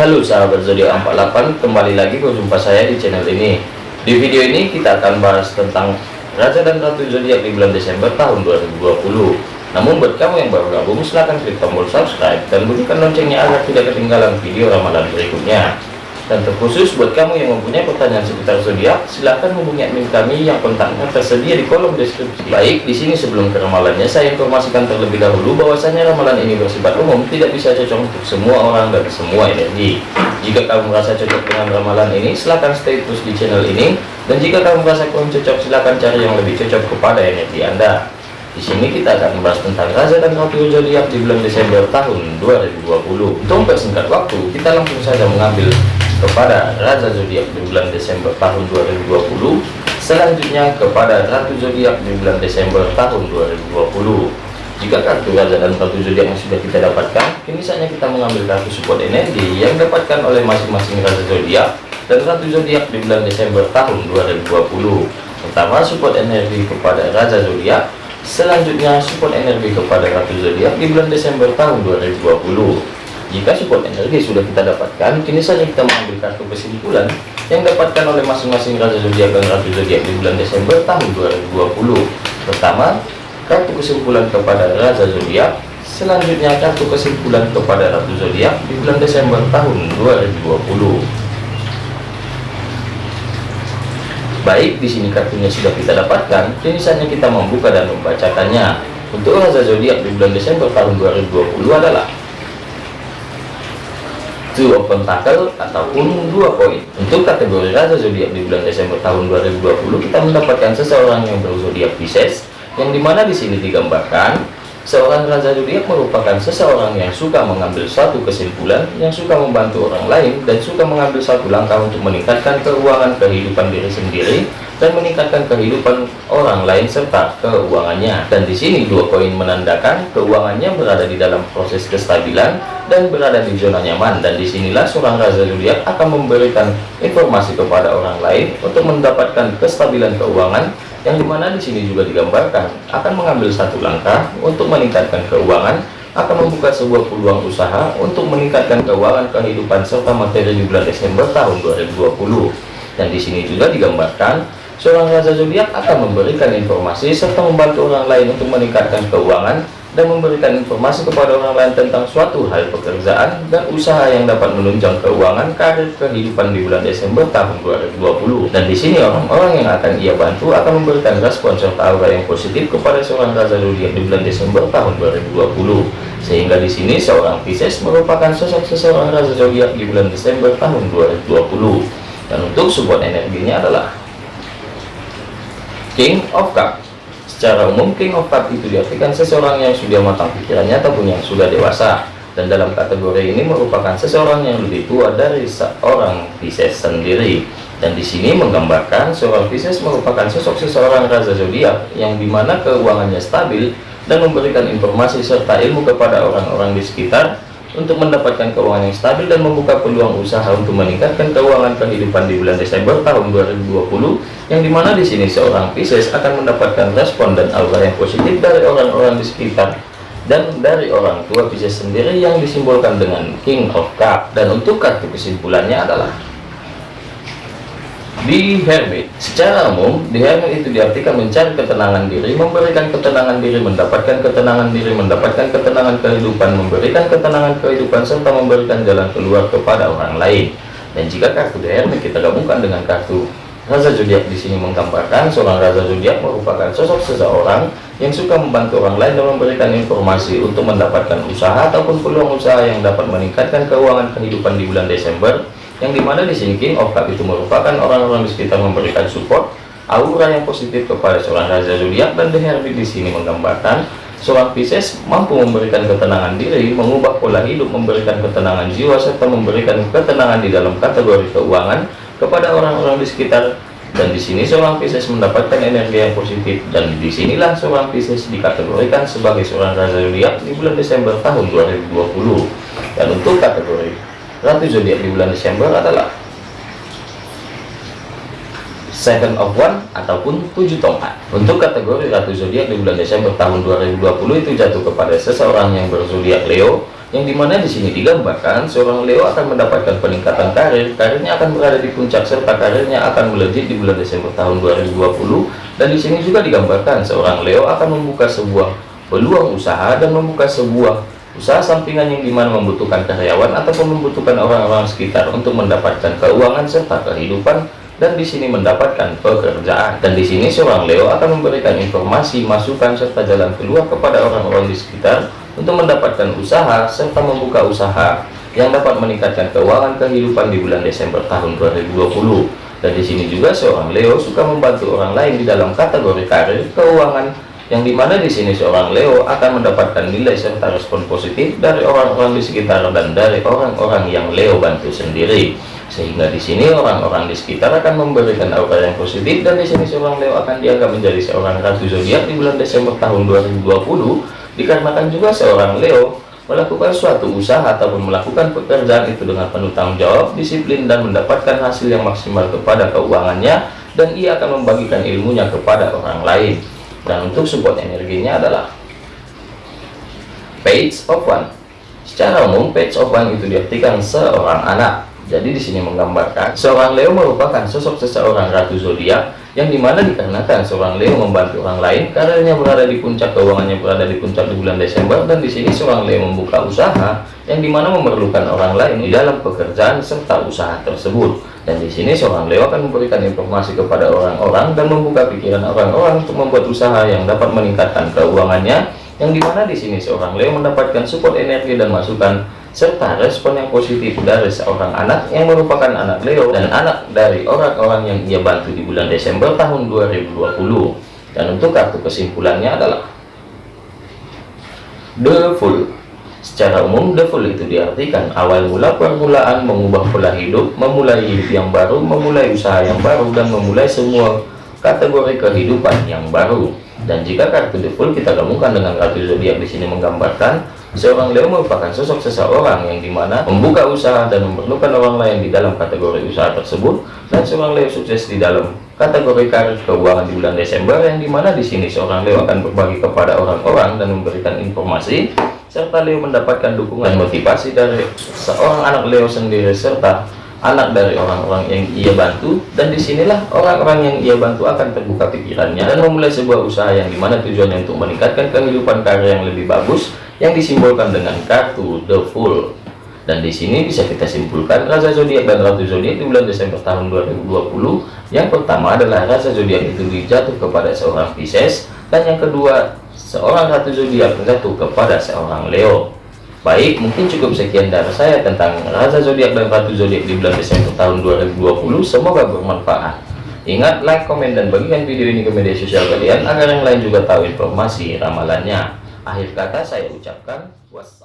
Halo sahabat zodiak 48 kembali lagi berjumpa saya di channel ini. Di video ini kita akan bahas tentang Raja dan Ratu zodiak di bulan Desember tahun 2020 namun buat kamu yang baru gabung silahkan klik tombol subscribe dan bunyikan loncengnya agar tidak ketinggalan video ramalan berikutnya dan terkhusus buat kamu yang mempunyai pertanyaan seputar zodiak, silahkan hubungi admin kami yang kontaknya tersedia di kolom deskripsi. Baik, di sini sebelum ke ramalannya, saya informasikan terlebih dahulu bahwasanya ramalan ini bersifat umum, tidak bisa cocok untuk semua orang dan semua energi. Jika kamu merasa cocok dengan ramalan ini, silahkan stay terus di channel ini. Dan jika kamu merasa kurang cocok, silahkan cari yang lebih cocok kepada energi Anda. Di sini kita akan membahas tentang Raja dan Ratu Zodiak di bulan Desember tahun 2020. Untuk mempersingkat waktu, kita langsung saja mengambil kepada Raja Zodiak di bulan Desember tahun 2020 selanjutnya kepada Ratu Zodiak di bulan Desember tahun 2020 jika kartu Raja dan Ratu Zodiak yang sudah kita dapatkan kini saatnya kita mengambil kartu support energi yang didapatkan oleh masing-masing Raja Zodiak dan Ratu Zodiak di bulan Desember tahun 2020 pertama support energi kepada Raja Zodiak. Selanjutnya support energi kepada Ratu Zodiak di bulan Desember tahun 2020 jika support energi sudah kita dapatkan, kini saja kita mengambil kartu kesimpulan yang dapatkan oleh masing-masing Raja Zodiak dan Ratu Zodiak di bulan Desember tahun 2020. Pertama, kartu kesimpulan kepada Raja Zodiak, selanjutnya kartu kesimpulan kepada Ratu Zodiak di bulan Desember tahun 2020. Baik, di sini kartunya sudah kita dapatkan, kini saatnya kita membuka dan membacakannya. Untuk Raja Zodiak di bulan Desember tahun 2020 adalah two of pentacle ataupun dua poin. Untuk kategori raja zodiak di bulan Desember tahun 2020 kita mendapatkan seseorang yang berzodiak Pisces yang di mana di sini digambarkan seorang raja zodiak merupakan seseorang yang suka mengambil suatu kesimpulan yang suka membantu orang lain dan suka mengambil satu langkah untuk meningkatkan keuangan kehidupan diri sendiri dan meningkatkan kehidupan orang lain serta keuangannya. Dan di sini dua poin menandakan keuangannya berada di dalam proses kestabilan dan berada di zona nyaman. Dan di sinilah seorang raja zodiak akan memberikan informasi kepada orang lain untuk mendapatkan kestabilan keuangan yang di mana di sini juga digambarkan akan mengambil satu langkah untuk meningkatkan keuangan akan membuka sebuah peluang usaha untuk meningkatkan keuangan kehidupan serta materi di bulan Desember tahun 2020 dan di sini juga digambarkan Seorang raja zodiak akan memberikan informasi serta membantu orang lain untuk meningkatkan keuangan dan memberikan informasi kepada orang lain tentang suatu hal pekerjaan dan usaha yang dapat menunjang keuangan karir kehidupan di bulan Desember tahun 2020 dan di sini orang-orang yang akan ia bantu akan memberikan respon serta aura yang positif kepada seorang raja zodiak di bulan Desember tahun 2020 sehingga di sini seorang Pisces merupakan sosok seseorang raja zodiak di bulan Desember tahun 2020 dan untuk support energinya adalah King of Cup secara umum King of Cup itu diartikan seseorang yang sudah matang pikirannya ataupun yang sudah dewasa. Dan dalam kategori ini merupakan seseorang yang lebih tua dari seorang Pisces sendiri. Dan di sini menggambarkan seorang Pisces merupakan sosok seseorang raja zodiak yang di mana keuangannya stabil dan memberikan informasi serta ilmu kepada orang-orang di sekitar untuk mendapatkan keuangan yang stabil dan membuka peluang usaha untuk meningkatkan keuangan kehidupan di bulan Desember tahun 2020 yang di mana di sini seorang Pisces akan mendapatkan respon dan aura yang positif dari orang-orang di sekitar dan dari orang tua Pisces sendiri yang disimbolkan dengan King of Cup. Dan untuk kartu kesimpulannya adalah di Hermit secara umum di Hermit itu diartikan mencari ketenangan diri memberikan ketenangan diri mendapatkan ketenangan diri mendapatkan ketenangan kehidupan memberikan ketenangan kehidupan serta memberikan jalan keluar kepada orang lain. Dan jika kartu di Hermit kita gabungkan dengan kartu Raja Zodiak di sini menggambarkan seorang Raja Zodiak merupakan sosok seseorang yang suka membantu orang lain dan memberikan informasi untuk mendapatkan usaha ataupun peluang usaha yang dapat meningkatkan keuangan kehidupan di bulan Desember yang di mana di sini Cup itu merupakan orang-orang di sekitar memberikan support aura yang positif kepada seorang raja zodiak dan The Hermit di sini menggambarkan seorang Pisces mampu memberikan ketenangan diri mengubah pola hidup memberikan ketenangan jiwa serta memberikan ketenangan di dalam kategori keuangan kepada orang-orang di sekitar. Dan di sini seorang Pisces mendapatkan energi yang positif dan di sinilah seorang Pisces dikategorikan sebagai seorang raja zodiak di bulan Desember tahun 2020 dan untuk kategori Ratu zodiak di bulan Desember adalah Seven of One ataupun tujuh tongkat. Untuk kategori Ratu zodiak di bulan Desember tahun 2020 itu jatuh kepada seseorang yang berzodiak Leo yang di mana di sini digambarkan seorang Leo akan mendapatkan peningkatan karir karirnya akan berada di puncak serta karirnya akan melejit di bulan Desember tahun 2020 dan di sini juga digambarkan seorang Leo akan membuka sebuah peluang usaha dan membuka sebuah usaha sampingan yang di mana membutuhkan karyawan ataupun membutuhkan orang-orang sekitar untuk mendapatkan keuangan serta kehidupan dan di sini mendapatkan pekerjaan. Dan di sini seorang Leo akan memberikan informasi masukan serta jalan keluar kepada orang-orang di sekitar untuk mendapatkan usaha serta membuka usaha yang dapat meningkatkan keuangan kehidupan di bulan Desember tahun 2020 dan di sini juga seorang Leo suka membantu orang lain di dalam kategori karir keuangan yang di mana di sini seorang Leo akan mendapatkan nilai serta respon positif dari orang-orang di sekitar dan dari orang-orang yang Leo bantu sendiri sehingga di sini orang-orang di sekitar akan memberikan aura yang positif dan di sini seorang Leo akan dianggap menjadi seorang ratu zodiak di bulan Desember tahun 2020 dikarenakan juga seorang Leo melakukan suatu usaha ataupun melakukan pekerjaan itu dengan penuh tanggung jawab, disiplin dan mendapatkan hasil yang maksimal kepada keuangannya dan ia akan membagikan ilmunya kepada orang lain. Dan untuk support energinya adalah page of one. Secara umum page of one itu diartikan seorang anak. Jadi di sini menggambarkan seorang Leo merupakan sosok seseorang ratu zodiak yang di mana dikarenakan seorang Leo membantu orang lain karirnya berada di puncak keuangannya berada di puncak di bulan Desember dan di sini seorang Leo membuka usaha yang di mana memerlukan orang lain dalam pekerjaan serta usaha tersebut. Dan di sini seorang Leo akan memberikan informasi kepada orang-orang dan membuka pikiran orang-orang untuk membuat usaha yang dapat meningkatkan keuangannya yang di mana di sini seorang Leo mendapatkan support energi dan masukan serta respon yang positif dari seorang anak yang merupakan anak Leo dan anak dari orang-orang yang ia bantu di bulan Desember tahun 2020 dan untuk kartu kesimpulannya adalah The Fool. Secara umum The Fool itu diartikan awal mula permulaan mengubah pola hidup memulai hidup yang baru memulai usaha yang baru dan memulai semua kategori kehidupan yang baru dan jika kartu Fool kita gabungkan dengan kartu zodiak di sini menggambarkan Seorang Leo merupakan sosok seseorang yang di mana membuka usaha dan memerlukan orang lain di dalam kategori usaha tersebut dan seorang Leo sukses di dalam kategori karir keuangan di bulan Desember yang di mana di sini seorang Leo akan berbagi kepada orang-orang dan memberikan informasi serta Leo mendapatkan dukungan motivasi dari seorang anak Leo sendiri serta anak dari orang-orang yang ia bantu dan di sinilah orang-orang yang ia bantu akan terbuka pikirannya dan memulai sebuah usaha yang di mana tujuannya untuk meningkatkan kehidupan karir yang lebih bagus yang disimbolkan dengan kartu The Fool. Dan di sini bisa kita simpulkan rasa zodiak dan ratu zodiak di bulan Desember tahun 2020. Yang pertama adalah rasa zodiak itu dijatuh kepada seorang Pisces dan yang kedua seorang ratu zodiak menjatuh kepada seorang Leo. Baik, mungkin cukup sekian dari saya tentang rasa zodiak dan ratu zodiak di bulan Desember tahun 2020. Semoga bermanfaat. Ingat, like, komen, dan bagikan video ini ke media sosial kalian agar yang lain juga tahu informasi ramalannya. Akhir kata saya ucapkan wassalam.